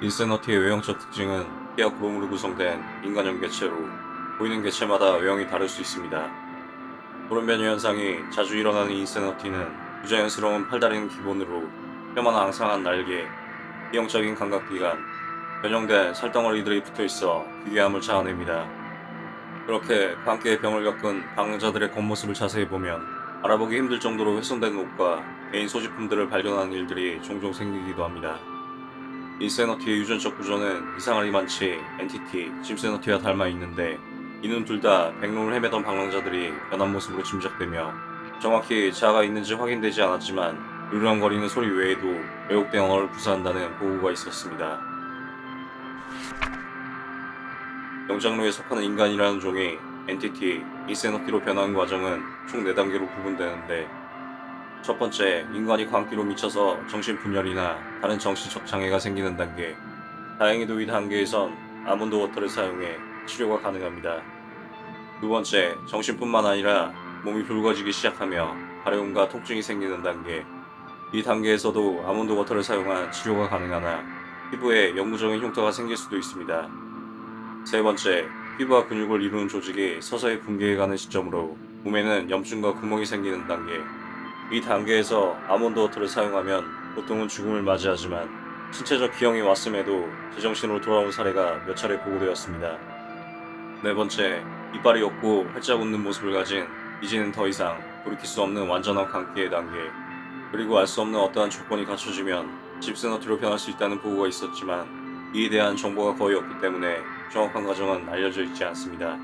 인세너티의 외형적 특징은 피와 구름으로 구성된 인간형 개체로 보이는 개체마다 외형이 다를 수 있습니다. 돌연변이 현상이 자주 일어나는 인세너티는 부자연스러운 팔다리는 기본으로 뼈만 앙상한 날개, 비형적인 감각기관, 변형된 살덩어리들이 붙어있어 기괴함을 자아냅니다. 그렇게 광기의 병을 겪은 방랑자들의 겉모습을 자세히 보면 알아보기 힘들 정도로 훼손된 옷과 개인 소지품들을 발견하는 일들이 종종 생기기도 합니다. insanity의 유전적 구조는 이상하리만치 entity, 짐세너티와 닮아 있는데 이는 둘 다 백룸을 헤매던 방랑자들이 변한 모습으로 짐작되며 정확히 자아가 있는지 확인되지 않았지만 으르렁거리는 소리 외에도 왜곡된 언어를 구사한다는 보고가 있었습니다. 영장류에 속하는 인간이라는 종이 entity, insanity로 변하는 과정은 총 4단계로 구분되는데 첫 번째, 인간이 광기로 미쳐서 정신분열이나 다른 정신적 장애가 생기는 단계 다행히도 이 단계에선 almond water를 사용해 치료가 가능합니다. 두 번째, 정신뿐만 아니라 몸이 붉어지기 시작하며 가려움과 통증이 생기는 단계 이 단계에서도 almond water를 사용한 치료가 가능하나 피부에 영구적인 흉터가 생길 수도 있습니다. 세 번째, 피부와 근육을 이루는 조직이 서서히 붕괴해가는 시점으로 몸에는 염증과 구멍이 생기는 단계 이 단계에서 아몬드 워터를 사용하면 보통은 죽음을 맞이하지만 신체적 기형이 왔음에도 제정신으로 돌아온 사례가 몇 차례 보고되었습니다. 네 번째, 이빨이 없고 활짝 웃는 모습을 가진 이제는 더 이상 돌이킬 수 없는 완전한 광기의 단계 그리고 알 수 없는 어떠한 조건이 갖춰지면 집스너트로 변할 수 있다는 보고가 있었지만 이에 대한 정보가 거의 없기 때문에 정확한 과정은 알려져 있지 않습니다.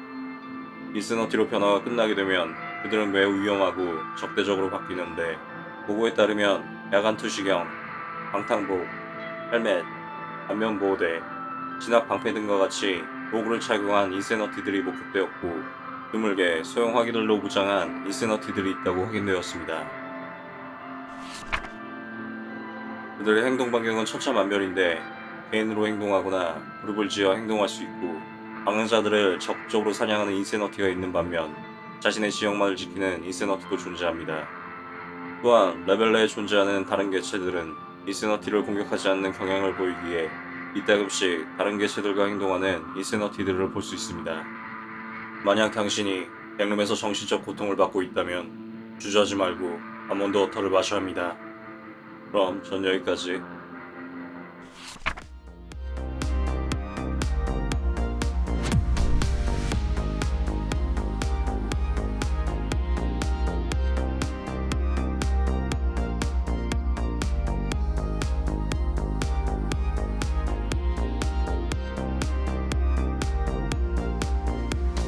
인스너티로 변화가 끝나게 되면 그들은 매우 위험하고 적대적으로 바뀌는데 보고에 따르면 야간 투시경, 방탄복, 헬멧, 안면보호대, 진압 방패 등과 같이 도구를 착용한 인세너티들이 목격되었고 드물게 소형 화기들로 무장한 인세너티들이 있다고 확인되었습니다. 그들의 행동 반경은 천차만별인데 개인으로 행동하거나 그룹을 지어 행동할 수 있고 방랑자들을 적극적으로 사냥하는 insanity가 있는 반면 자신의 지역만을 지키는 insanity도 존재합니다. 또한 레벨 내에 존재하는 다른 개체들은 insanity를 공격하지 않는 경향을 보이기에 이따금씩 다른 개체들과 행동하는 insanity들을 볼 수 있습니다. 만약 당신이 백룸에서 정신적 고통을 받고 있다면 주저하지 말고 아몬드 워터를 마셔야 합니다. 그럼 전 여기까지